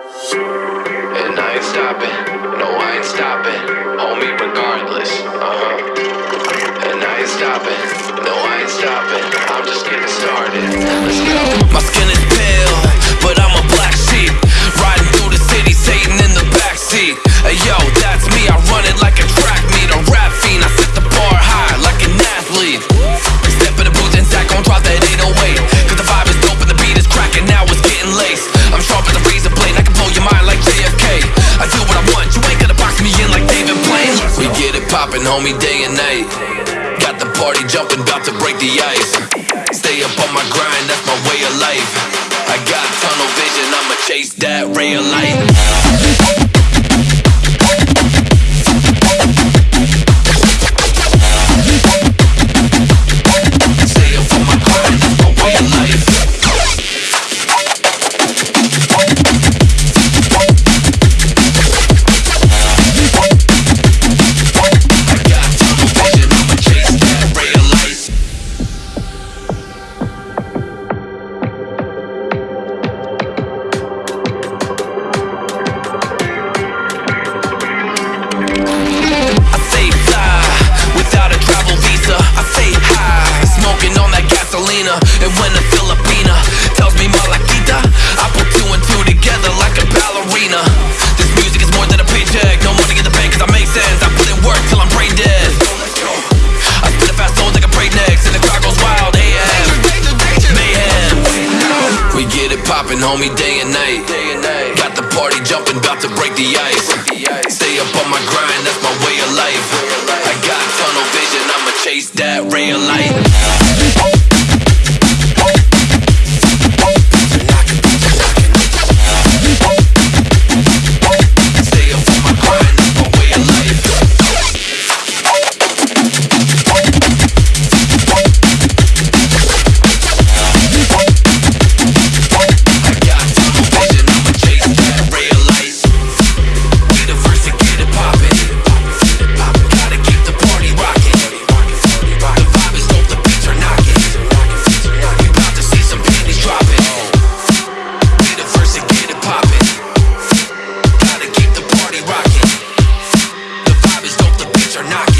And I ain't stopping, no, I ain't stopping. Homie, regardless, uh huh. And I ain't stopping, no, I ain't stopping. I'm just getting started. Let's go. My skin is get it poppin', homie, day and night. Got the party jumping, about to break the ice. Stay up on my grind, that's my way of life. I got tunnel vision, I'ma chase that ray of light. It poppin', homie, day and night. Got the party jumping, about to break the ice. Stay up on my grind, that's my way of life. I got tunnel vision, I'ma chase that of light. are knocking.